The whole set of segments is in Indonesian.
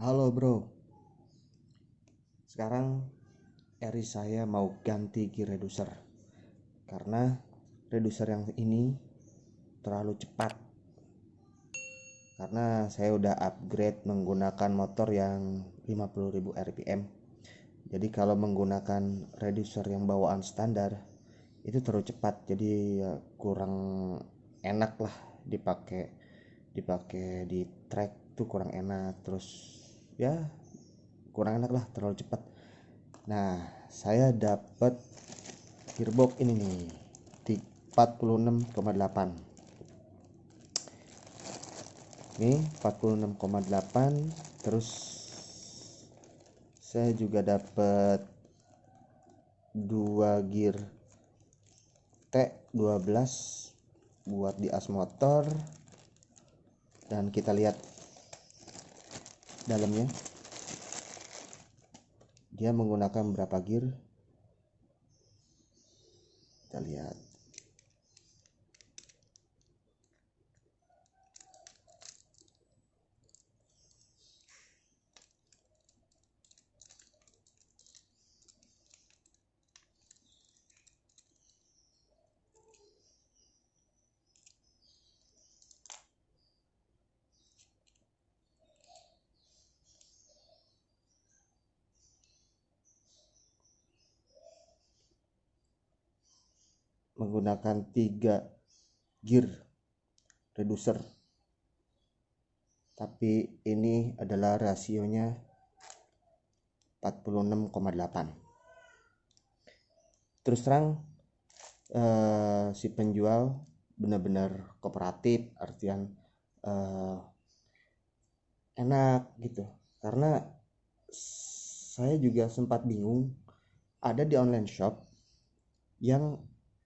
Halo bro. Sekarang Eri saya mau ganti gear reducer. Karena reducer yang ini terlalu cepat. Karena saya udah upgrade menggunakan motor yang 50.000 rpm Jadi kalau menggunakan reducer yang bawaan standar Itu terlalu cepat. Jadi ya kurang enak lah dipakai dipakai di track tuh kurang enak. Terus ya kurang enak lah terlalu cepat. Nah saya dapat gearbox ini nih di 46,8 ini 46,8 terus saya juga dapat dua gear T12 buat di as motor. Dan kita lihat dalamnya. Dia menggunakan berapa gear kita lihat menggunakan tiga gear reducer. Tapi ini adalah rasionya 46,8 terus terang eh, si penjual benar-benar kooperatif artian eh, enak gitu. Karena saya juga sempat bingung ada di online shop yang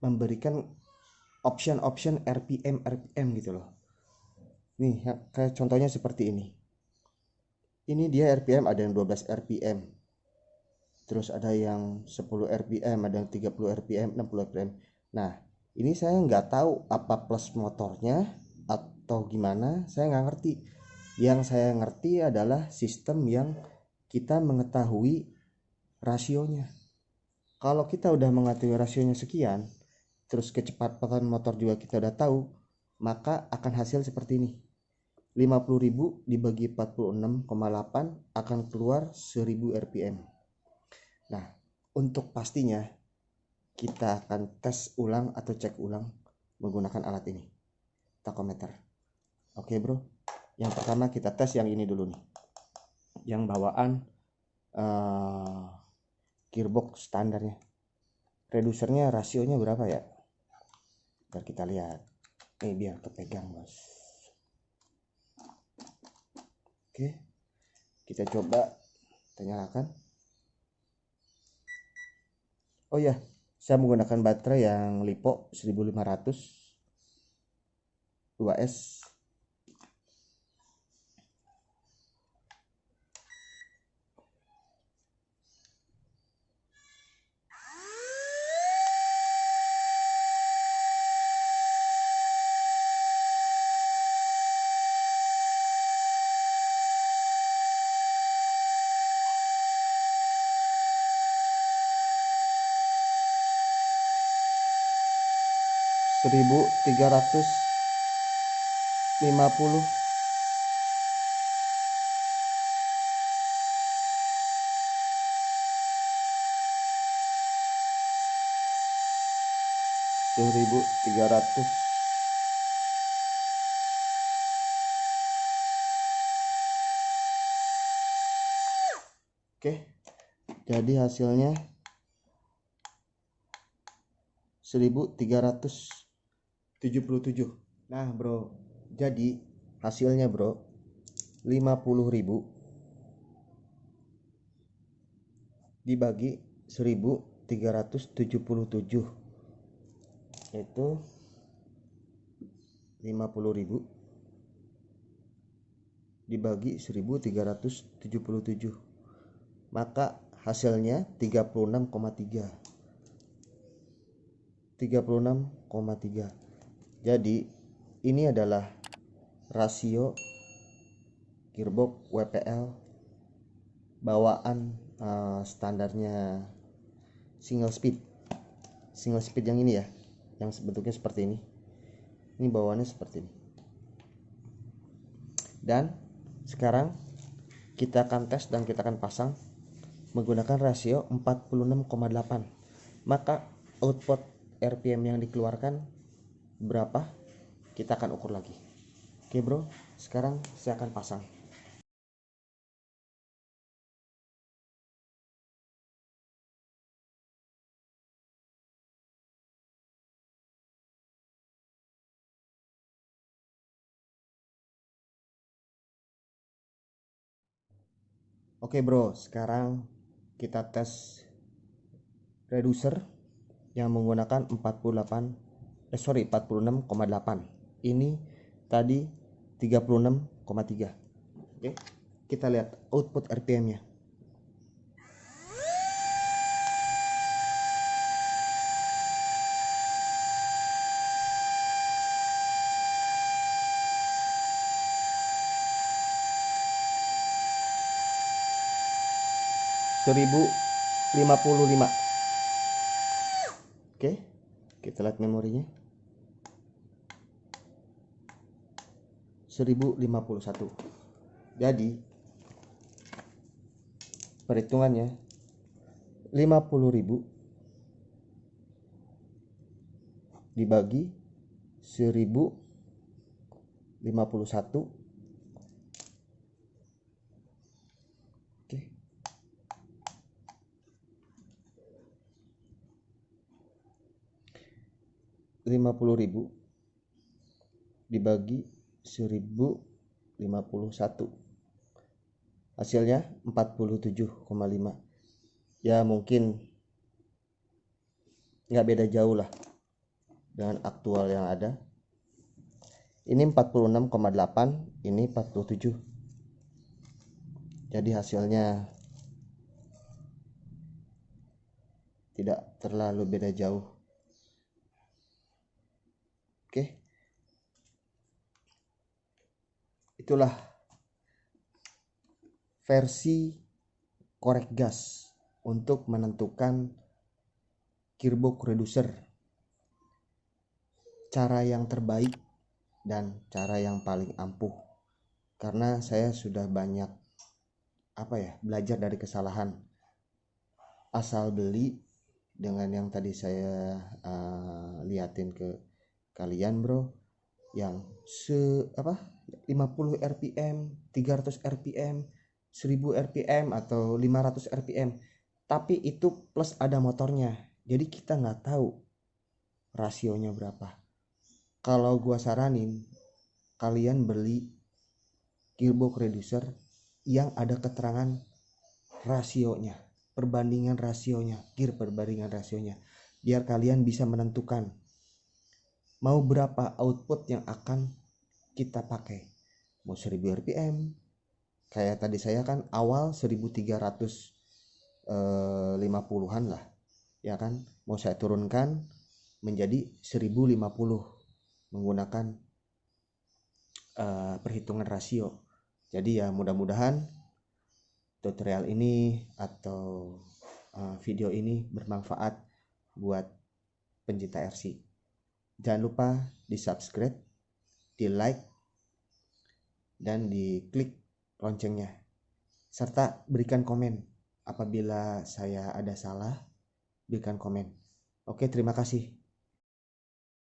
memberikan option-option RPM RPM gitu loh. Nih ya, kayak contohnya seperti ini. Ini dia RPM ada yang 12 RPM terus ada yang 10 RPM ada yang 30 RPM 60 RPM nah ini saya nggak tahu apa plus motornya atau gimana. Saya nggak ngerti. Yang saya ngerti adalah sistem yang kita mengetahui rasionya. Kalau kita udah mengetahui rasionya sekian terus kecepatan motor juga kita udah tahu maka akan hasil seperti ini. 50.000 dibagi 46,8 akan keluar 1000 rpm nah untuk pastinya kita akan tes ulang atau cek ulang menggunakan alat ini takometer. Oke bro. Yang pertama kita tes yang ini dulu nih. Yang bawaan uh, gearbox standarnya. Redusernya rasionya berapa ya Ntar kita lihat. Eh biar kepegang bos oke. Kita coba kita oh ya saya menggunakan baterai yang lipo 1500 2S 1350 1300 Oke jadi hasilnya 1300 77 nah bro. Jadi hasilnya bro 50.000 dibagi 1377 itu 50.000 dibagi 1377 maka hasilnya 36,3 36,3 jadi ini adalah rasio gearbox WPL bawaan uh, standarnya single speed. Single speed yang ini ya yang bentuknya seperti ini. Ini bawaannya seperti ini. Dan sekarang kita akan tes dan kita akan pasang menggunakan rasio 46,8 maka output RPM yang dikeluarkan berapa kita akan ukur lagi. Oke bro. Sekarang saya akan pasang. Oke bro, sekarang kita tes reducer yang menggunakan 48 eh sorry 46,8. Ini tadi 36,3. Oke. Kita lihat output RPM-nya. seribu lima puluh lima oke kita lihat memorinya. 1051 jadi perhitungannya 50.000 dibagi 1051 50000 dibagi 1051 hasilnya 47,5 ya mungkin nggak beda jauh lah dengan aktual yang ada. Ini 46,8 ini 47 jadi hasilnya tidak terlalu beda jauh. Oke. Itulah versi korek gas untuk menentukan gearbox reducer. Cara yang terbaik dan cara yang paling ampuh. Karena saya sudah banyak apa ya, belajar dari kesalahan. Asal beli dengan yang tadi saya uh, liatin ke kalian bro yang se apa 50 rpm 300 rpm 1000 rpm atau 500 rpm tapi itu plus ada motornya. Jadi kita nggak tahu rasionya berapa. Kalau gua saranin kalian beli gearbox reducer yang ada keterangan rasionya perbandingan rasionya gear perbandingan rasionya biar kalian bisa menentukan mau berapa output yang akan kita pakai? Mau 1000 rpm kayak tadi saya kan awal 1350-an eh, lah ya kan? Mau saya turunkan menjadi 1050 menggunakan uh, perhitungan rasio. Jadi ya mudah-mudahan tutorial ini atau uh, video ini bermanfaat buat pencinta RC Jangan lupa di subscribe, di like, dan di klik loncengnya. Serta berikan komen apabila saya ada salah, berikan komen. Oke, terima kasih.